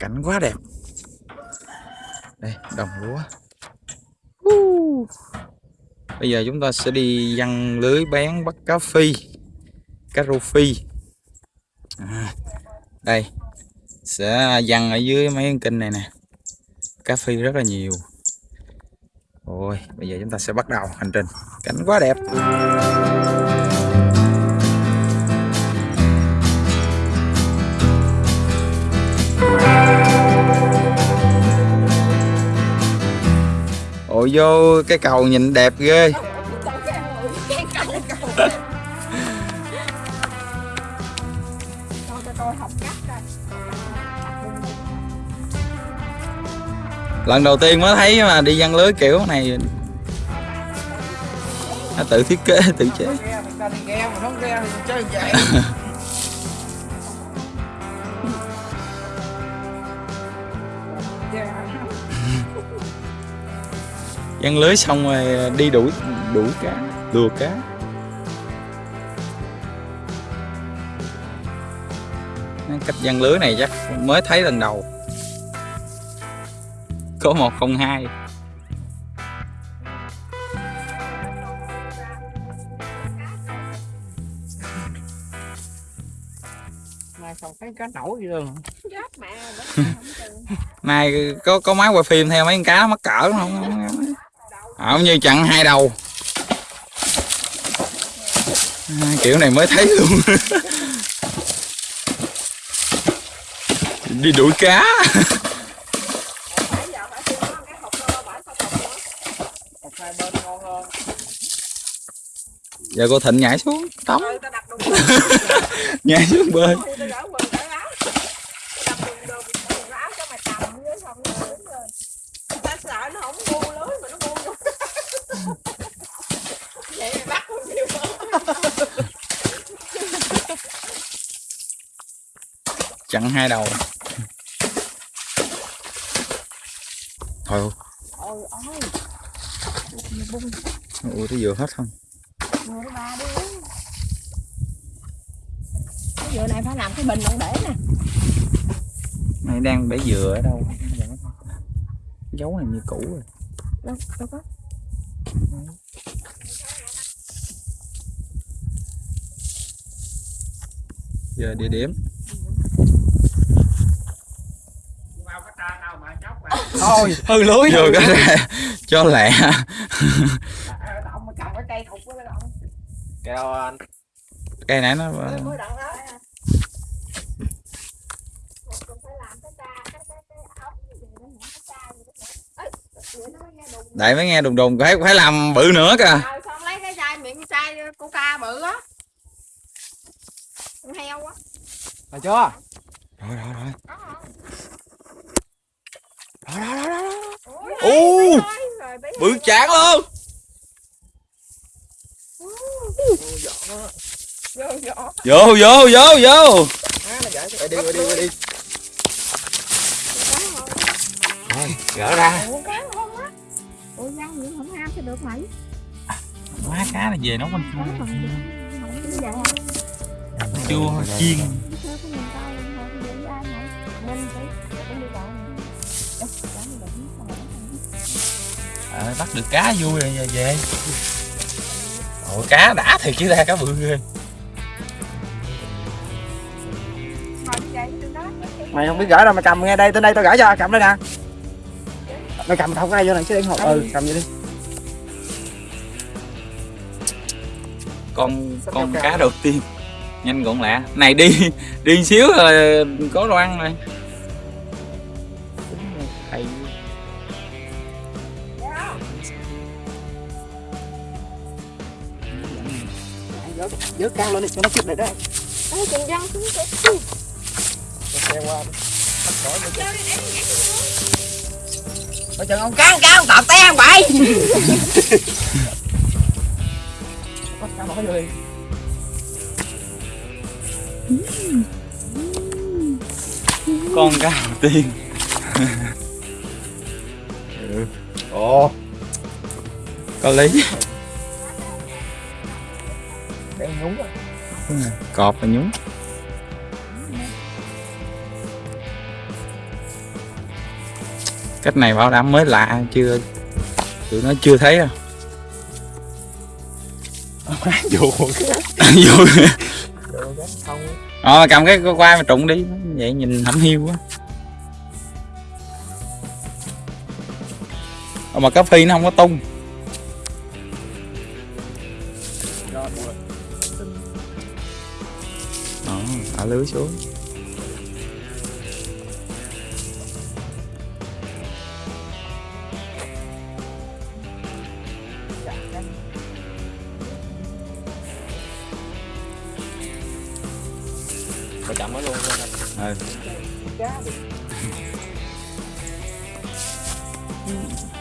cảnh quá đẹp. Đây đồng lúa. Bây giờ chúng ta sẽ đi văng lưới bán bắt cá phi cá rô phi. À, đây sẽ văng ở dưới mấy con kênh này nè. Cá phi rất là nhiều. Ôi, bây giờ chúng ta sẽ bắt đầu hành trình. Cảnh quá đẹp. Ôi vô cái cầu nhìn đẹp ghê. Lần đầu tiên mới thấy mà đi văn lưới kiểu này. Nó tự thiết kế tự chế văn lưới xong rồi đi đuổi đuổi cá lùa cá. Cách văn lưới này chắc mới thấy lần đầu. Có 102 Mai không thấy cá nổi gì luôn. Này có có máy quay phim theo mấy con cá nó mắc cỡ không? Không như chặn hai đầu. À, Kiểu này mới thấy luôn. Đi đuổi cá. Giờ cô thịnh nhảy xuống tắm nhảy xuống bơi chặn hai đầu. Thôi. Ôi cái vừa hết không? Vừa ba đi Cái dừa này phải làm cái bình đựng để nè. Mày đang bể dừa ở đâu? Dấu này như cũ rồi. Đâu, đâu có. Giờ địa điểm thôi. Hư lưới. Vô cái ra cho lẹ. Cái đâu anh cây nãy nó đại mới nghe đùng đùng phải phải làm bự nữa kìa. Rồi xong lấy cái chai miệng chai coca bự á. Con heo á. Rồi chưa? Rồi rồi rồi Ô, bự chán luôn vô vô vô. Vô đi đi đi đi gỡ ra. Răng vậy không ham được mày má cá là về nấu vậy hả chua chiên bắt bắt được cá vui rồi về. Ôi, cá đã thiệt chứ ra cá bự ghê. Mày không biết gửi đâu mày cầm nghe đây tới đây tao gửi cho cầm đây nè. Mày cầm không ngay vô này chứ đừng hộp ừ cầm vậy đi. Con con cá đầu tiên. Nhanh gọn lẹ. Này đi đi xíu rồi có đồ ăn rồi vớt cao lên đi cho nó kịp lại đấy. Ê, chừng răng xuống kìa xe qua đi bắt cỏ đi Coi chừng ông cá ông cá ông tọt té không bậy. Bắt cá bỏ vô đi con cá đầu tiên. Ồ. Có lý cọp và nhúng. Cách này bảo đảm mới lạ chưa tụi nó chưa thấy đâu Dù vô. Không ờ cầm cái quai mà trụng đi. Vậy nhìn hẩm hiu quá. Mà cá phi nó không có tung lưới xuống. Phải chậm nó luôn. Ừ.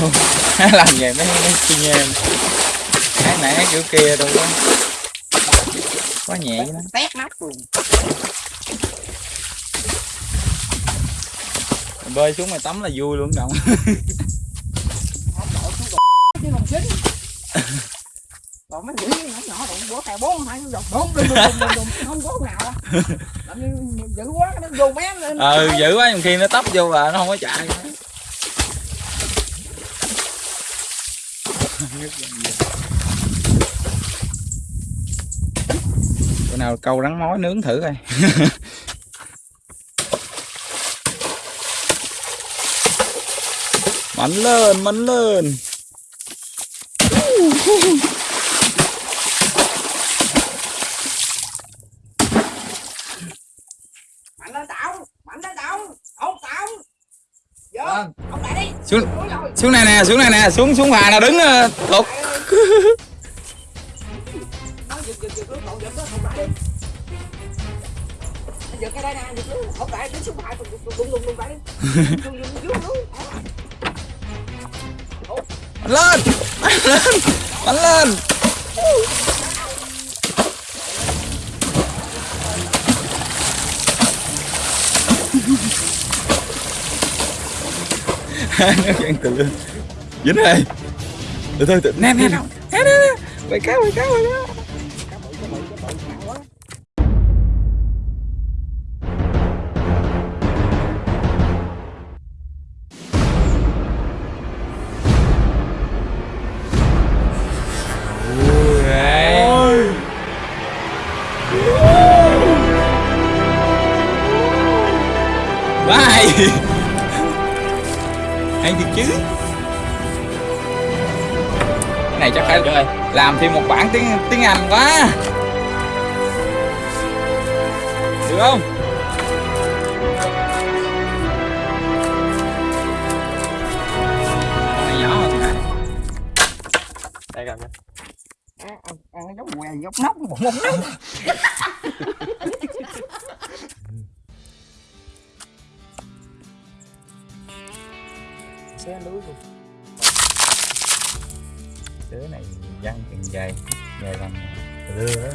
làm vậy mấy mấy kinh em. Cái nãy kiểu kia đâu có quá nhẹ nó Tét nắp luôn. Bơi xuống mày tắm là vui luôn động Chứ không xính Còn mấy quỷ nhỏ nhỏ đụng bữa cài bốn hai nó giọt bốn đùng đùng đùng đùng Không có nào. Làm như dữ quá nó vô mé lên. Ừ dữ quá nhiều khi nó tấp vô là nó không có chạy bữa nào câu rắn mối nướng thử coi. Mạnh lên mạnh lên. Mạnh lên tạo Mạnh lên tạo Ông tạo Vô. Vâng. Ông lại đi. Xuống xuống này nè xuống này nè xuống xuống phà nào đứng ờ, lên lên lên giật luôn cậu giật đó không lại đi Nó giật cái đây nè giật luôn không lại đứng xuống phải đùng đùng đùng đùng đùng lại đi đùng đùng đùng đùng mạnh lên mạnh lên mạnh lên nó vẫn từ lên dính rồi từ từ từ nè nè nè. Nè nè nè. Quay cá quay cá quay cá làm thêm một bản tiếng tiếng Anh quá Được không? Con nhỏ hơn hả? Đây gặp ăn ăn giống què giống nóc mông nóc xe lưới luôn Đứa này văng càng dài Dài làm lưa đó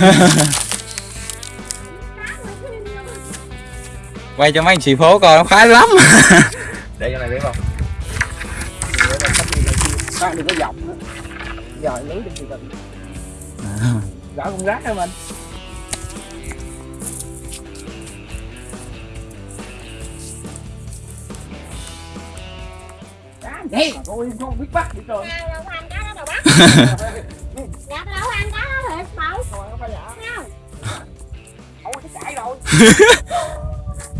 Quay cho mấy anh chị phố coi nó khoái lắm. Để cho này biết không? Khoan đừng có dọc nữa. Giờ lưới đừng thì cần Gỡ con rác cho mình Tôi không biết bắt đi trời Nào đâu có ăn cá đó bác. Dạ đâu có ăn cá đó thiệt bầu Rồi nó phải dạ Không? Ôi nó chạy rồi.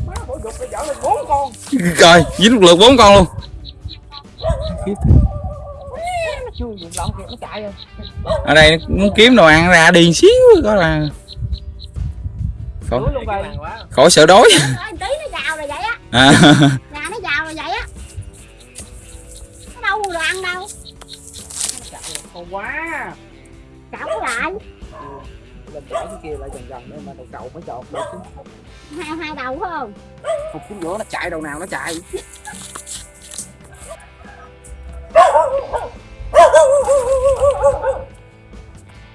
Má bữa dục bây giờ lên bốn con. Coi dính một lượt bốn con luôn. Rồi. Ở đây nó muốn kiếm đồ ăn ra đi xíu có là vậy khỏi sợ đói. Nói tí nó giàu rồi vậy á. À, con quá Cậu lại. Lên chạy cái kia lại gần gần nữa mà đầu cầu mới chọt được Hai hai đầu phải không? Phục xuống giữa nó chạy đầu nào nó chạy.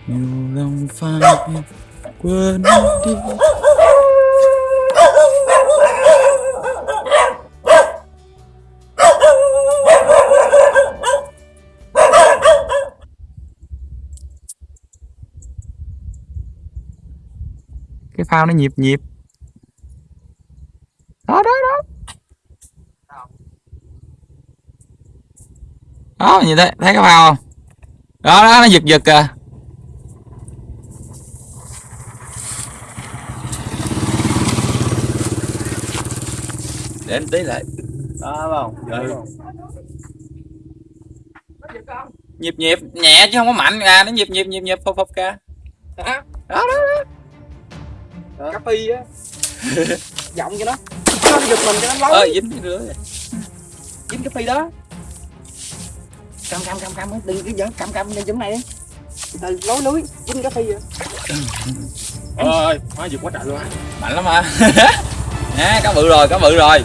Nhiều lòng phai quên đi cái phao nó nhịp nhịp đó đó đó đó như thế thấy cái phao không đó đó nó giật giật kìa để em tí lại đó không ừ. Nó giật không? nhịp nhịp nhẹ chứ không có mạnh ra nó nhịp nhịp nhịp nhịp phập phập Hả? đó đó Đó. Cà phi á. Giọng cho nó. Nó giật mình cho nó lối. dính cái lưới Dính cái phi đó. Cầm cầm cầm cầm đừng cứ giỡn cầm cầm lên chỗ này đi. Từ lối lưới dính cái phi rồi. ơi má giật quá trời luôn á mạnh lắm mà nè cá bự rồi cá bự rồi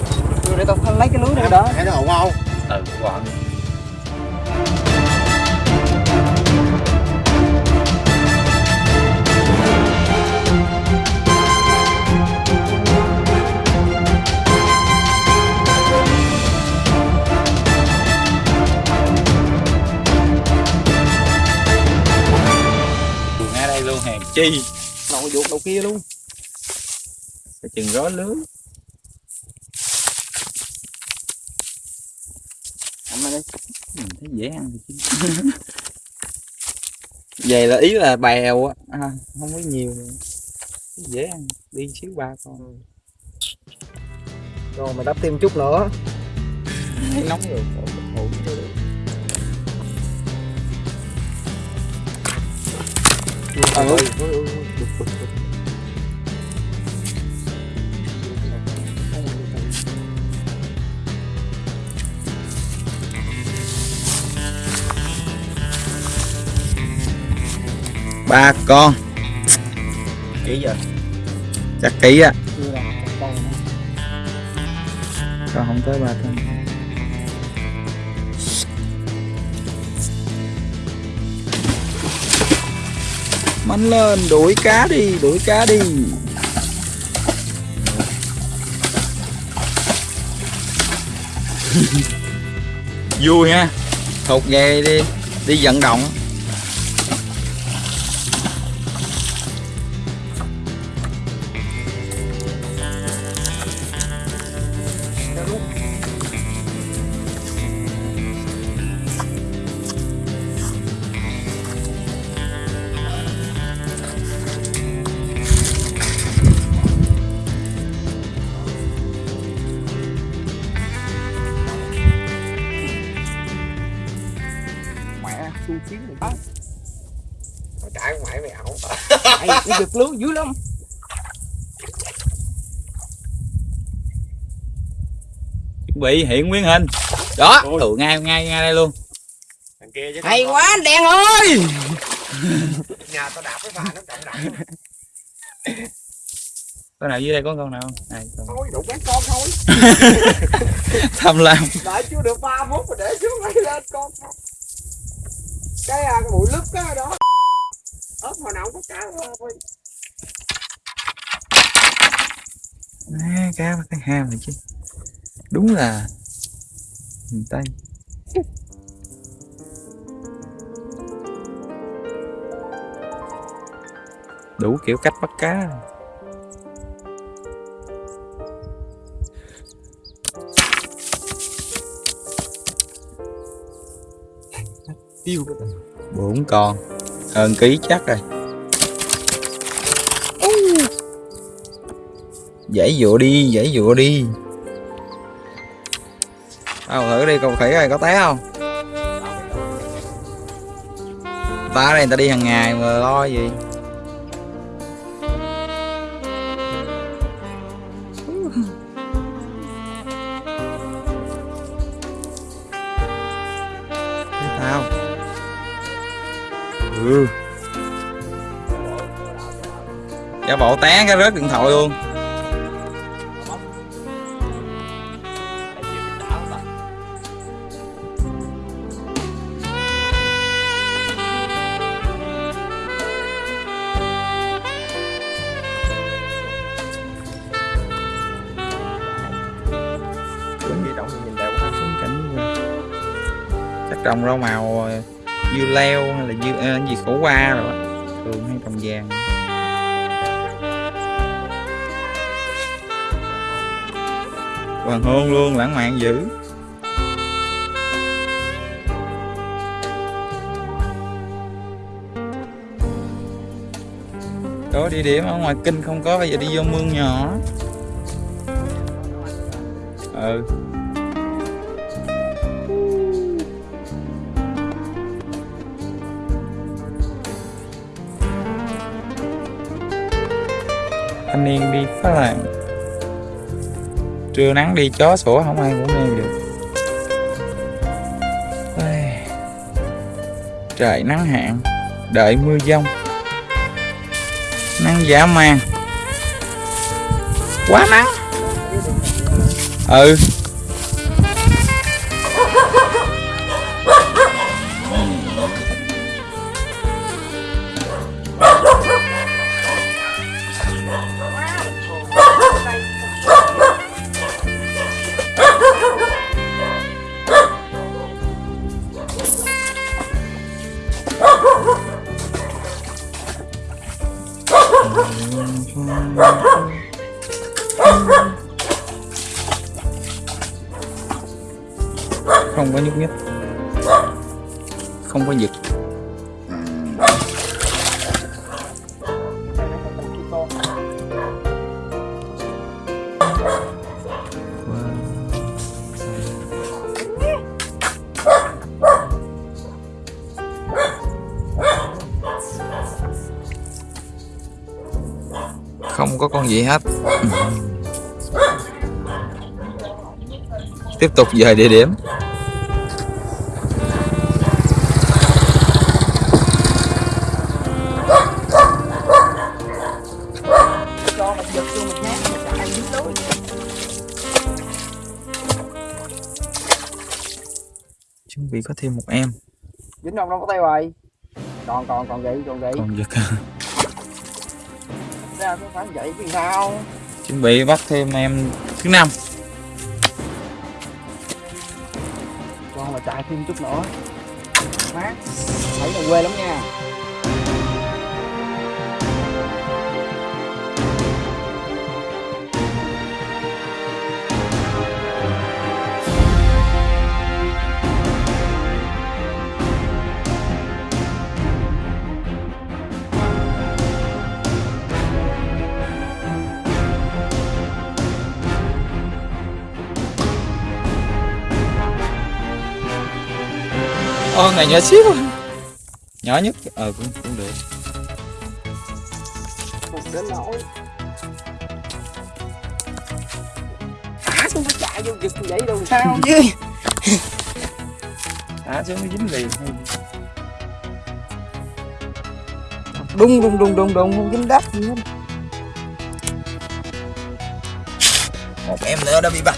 để tao lấy cái lưới này đó. thấy nó ổn không ừ còn chi? Nội ruột đầu kia luôn. cái chừng rối lưới này đi. mình thấy dễ ăn thì chứ về là ý là bèo á. À, không có nhiều. Dễ ăn. Đi xíu ba con Rồi. Mày đắp thêm chút nữa. nóng rồi ổn cho được Ừ. ba con. Kỹ giờ. chắc kỹ á. Con không tới ba con mạnh lên đuổi cá đi đuổi cá đi. Vui ha. Thục về đi đi vận động Giật lưới dữ lắm. chuẩn bị hiện nguyên hình đó Ôi. ngay ngay ngay đây luôn thằng kia chứ Hay quá anh đen ơi. nhà tao đạp cái phà nó trọng động con nào dưới đây có con nào không này con Thôi đủ bán con thôi. tham lam Đợi chưa được 3 phút rồi để xuống lấy lên con. Cái à, cái bụi lúp cái đó. Ớt hồi nào cũng có cá thôi. à, cá bắt cái ham này chứ. Đúng là miền tây. Đủ kiểu cách bắt cá. Tiêu bốn con hơn ký chắc rồi. Giải dụa đi, giải dụa đi. Tao thử đi cầu khỉ ơi có té không. Ta đây người ta đi hàng ngày mà lo gì. Giả bộ té cái rớt điện thoại luôn. Trồng rau màu ờ, dưa leo hay là dưa cái gì khổ qua rồi thường hay trồng vàng hoàng hôn luôn, lãng mạn dữ. Đó địa điểm ở ngoài kinh không có, bây giờ đi vô mương nhỏ. Ừ. Thanh niên đi phá làng trưa nắng đi, chó sủa không ai cũng nghe được. Trời, nắng hạn. Đợi mưa giông. Nắng giả man quá nắng. Ừ. có con gì hết. Tiếp tục dời địa điểm. Chuẩn bị có thêm một em. Dính đâu đâu có tay rồi còn còn còn vậy còn vậy còn giật ra phải vậy thì sao? Chuẩn bị bắt thêm em thứ năm. Con mà chạy thêm chút nữa. Mát thấy là quê lắm nha ô này nhỏ xíu nhỏ nhất. Ờ cũng cũng được. Không đến nỗi thả xuống nó chạy vô giật vậy đâu sao? Chứ thả xuống nó dính liền đung đung đung đung đung không dính đất gì hết. Một em nữa đã bị bắt.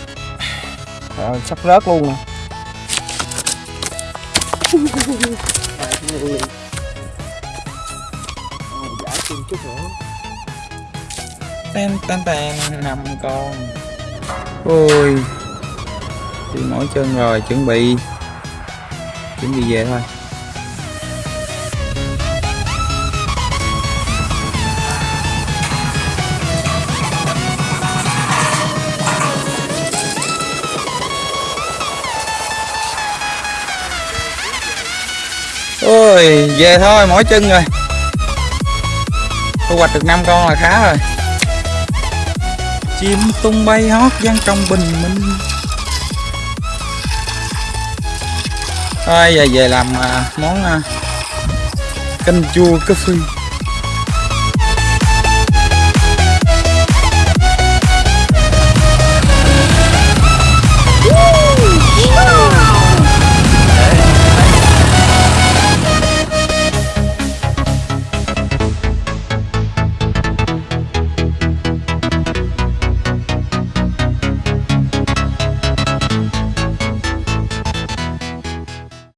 Rồi sắp rớt luôn nè ten ten ten năm con. Ôi, đi mỏi chân rồi, chuẩn bị chuẩn bị về thôi. Ôi về thôi, mỏi chân rồi. Thu hoạch được 5 con là khá rồi. Chim tung bay hót vang trong bình minh. Thôi, giờ về làm à, món à, canh chua cá phê.